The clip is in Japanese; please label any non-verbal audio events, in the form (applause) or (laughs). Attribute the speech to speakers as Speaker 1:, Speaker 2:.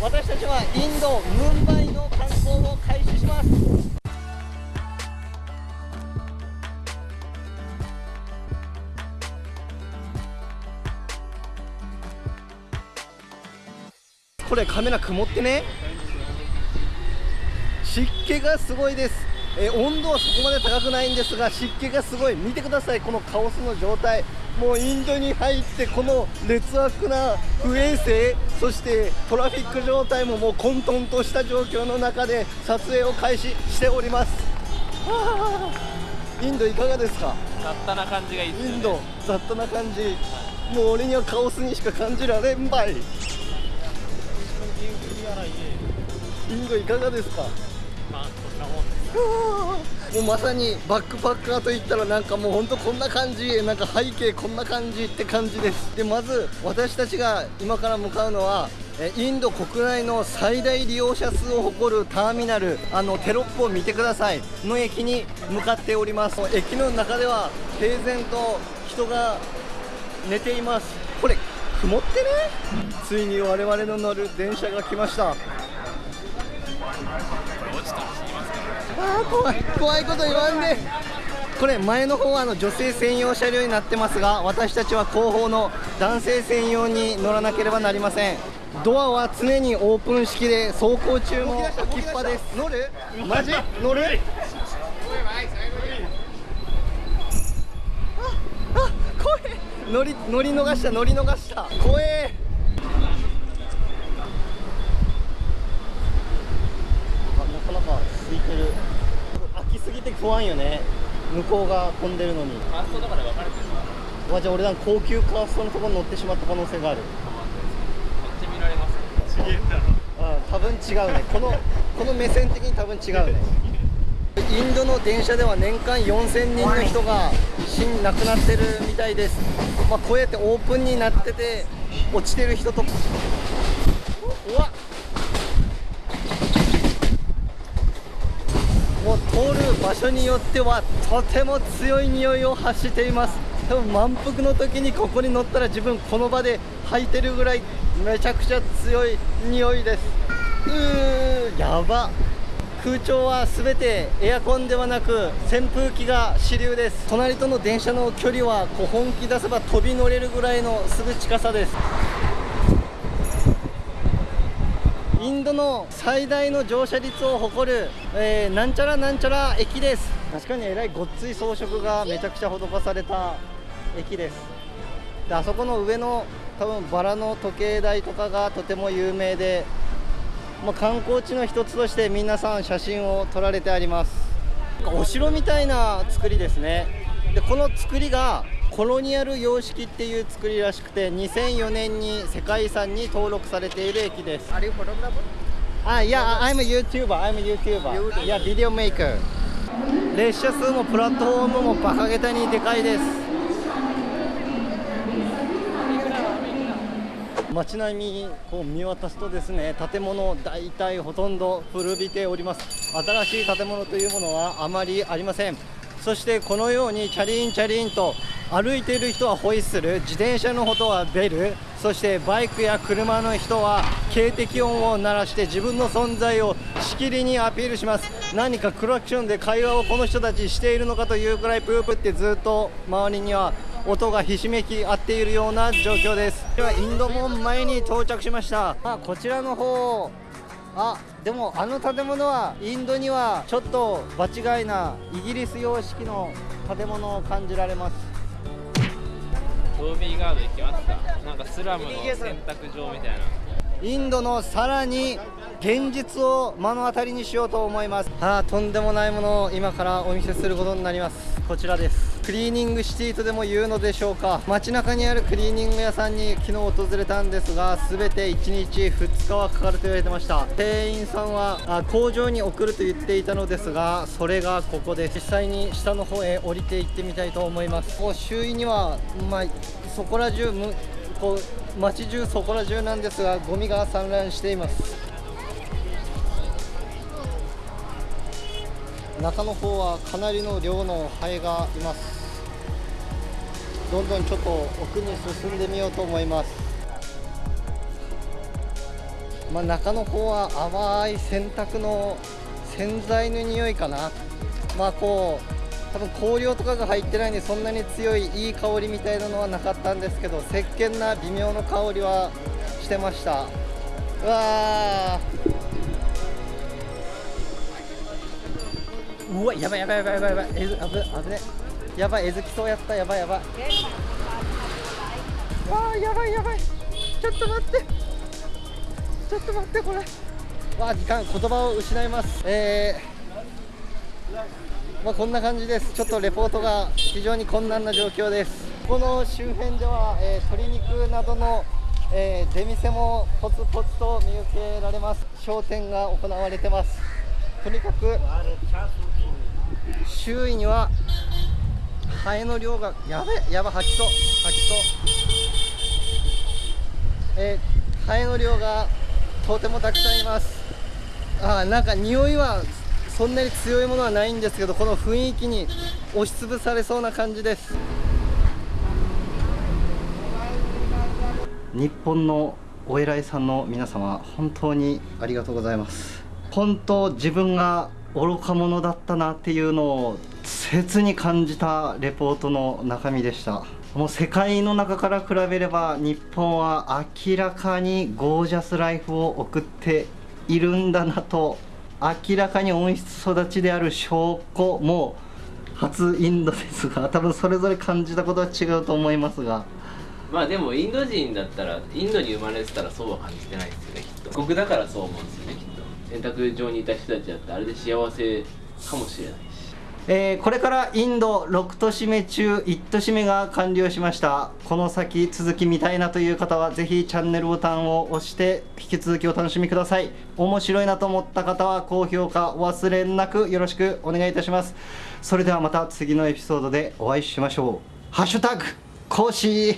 Speaker 1: 私たちはインドムンバイの観光を開始します。これカメラ曇ってね。湿気がすごいです。え温度はそこまで高くないんですが湿気がすごい。見てください。このカオスの状態。もうインドに入ってこの劣悪な不衛生そしてトラフィック状態ももう混沌とした状況の中で撮影を開始しております。(laughs) インドいかがですか？
Speaker 2: 雑多な感じがいいです、ね、
Speaker 1: インド雑多な感じ。もう俺にはカオスにしか感じられんばい。インドいかがですか？
Speaker 2: まあこんなもんです (laughs)
Speaker 1: もうまさにバックパッカーといったらなんかもうほんとこんな感じなんか背景こんな感じって感じです。でまず私たちが今から向かうのはインド国内の最大利用者数を誇るターミナルあのテロップを見てくださいの駅に向かっております。駅の中では平然と人が寝ています。これ曇ってねついに我々の乗る電車が来ました。怖い怖いこと言わんで。これ前の方はあの女性専用車両になってますが私たちは後方の男性専用に乗らなければなりません。ドアは常にオープン式で走行中も置きっぱです。乗る？マジ？乗る？ああ怖い。乗り乗り逃した乗り逃した。怖えあなかなか空いてる。空きすぎて不安よね。向こうが混んでるのに。
Speaker 2: ファーストとかで分かれてる
Speaker 1: う。わじゃあ俺ら高級カーストのところに乗ってしまった可能性がある。
Speaker 2: めっちゃ見られますね違えんだろ。
Speaker 1: あ多分違うね。このこの目線的に多分違うね。インドの電車では年間4000人の人が死ん亡くなってるみたいです、まあ、こうやってオープンになってて落ちてる人とうわもう通る場所によってはとても強い匂いを発しています。多分満腹の時にここに乗ったら自分この場で吐いてるぐらいめちゃくちゃ強い匂いです。うーやば。空調は全てエアコンではなく扇風機が主流です。隣との電車の距離はこう本気出せば飛び乗れるぐらいのすぐ近さです。インドの最大の乗車率を誇る、えーなんちゃらなんちゃら駅です。確かにえらいごっつい装飾がめちゃくちゃ施された駅です。であそこの上の多分バラの時計台とかがとても有名で、まあ、観光地の一つとして皆さん写真を撮られてあります。お城みたいな作りですね。でこの作りがコロニアル様式っていう作りらしくて2004年に世界遺産に登録されている駅です
Speaker 3: Are you photographer?
Speaker 1: あ、いや、I'm a YouTuber, I'm a YouTuber. いや、ビデオメイク。列車数もプラットフォームもバカげたにでかいです。街並みこう見渡すとですね建物大体ほとんど古びております新しい建物というものはあまりありませんそしてこのようにチャリンチャリンと歩いている人はホイッスル自転車のことはベルそしてバイクや車の人は警笛音を鳴らして自分の存在をしきりにアピールします。何かクラクションで会話をこの人たちしているのかというくらいプープってずっと周りには音がひしめき合っているような状況です。ではインド門前に到着しました。あこちらの方。あでもあの建物はインドにはちょっと場違いなイギリス様式の建物を感じられます。
Speaker 2: トービーガード行きますかなんかスラムの洗濯場みたいな。
Speaker 1: インドのさらに現実を目の当たりにしようと思います。ああとんでもないものを今からお見せすることになります。こちらです。クリーニングシティとでも言うのでしょうか。街中にあるクリーニング屋さんに昨日訪れたんですが全て1日2日はかかると言われてました。店員さんはあ工場に送ると言っていたのですがそれがここで実際に下の方へ降りていってみたいと思います。こう周囲にはまあそこら中むこう街中そこら中なんですがゴミが散乱しています。中の方はかなりの量のハエがいます。どんどんちょっと奥に進んでみようと思います。まあ、中の方は淡い洗濯の洗剤の匂いかな。まあこう多分香料とかが入ってないんでそんなに強いいい香りみたいなのはなかったんですけど石鹸な微妙な香りはしてました。うわー。うわやばいやばいやばいやばいやばい。えず危危ね。やばいえずきそうやった。やばいやばい。わあやばいやばい。ちょっと待って。ちょっと待ってこれ。わあ時間言葉を失います。えー、まあこんな感じです。ちょっとレポートが非常に困難な状況です。この周辺では、えー、鶏肉などのえー、出店もポツポツと見受けられます。商店が行われてます。とにかく周囲にはハエの量がやべやば吐きそう吐きそう。えー、ハエの量がとてもたくさんいます。あなんか匂いはそんなに強いものはないんですけどこの雰囲気に押しつぶされそうな感じです。日本のお偉いさんの皆様本当にありがとうございます。本当自分が愚か者だったなっていうのを切に感じたレポートの中身でした。もう世界の中から比べれば日本は明らかにゴージャスライフを送っているんだなと明らかに温室育ちである証拠も初インドですが多分それぞれ感じたことは違うと思いますが。
Speaker 2: まあでもインド人だったらインドに生まれてたらそうは感じてないですよねきっと。僕だからそう思うんですよねきっと。選択上にいた人たちだってあれで幸せかもしれない。
Speaker 1: えー、これからインド6都市目中1都市目が完了しました。この先続き見たいなという方はぜひチャンネルボタンを押して引き続きお楽しみください。面白いなと思った方は高評価お忘れなくよろしくお願いいたします。それではまた次のエピソードでお会いしましょう。ハッシュタグ講師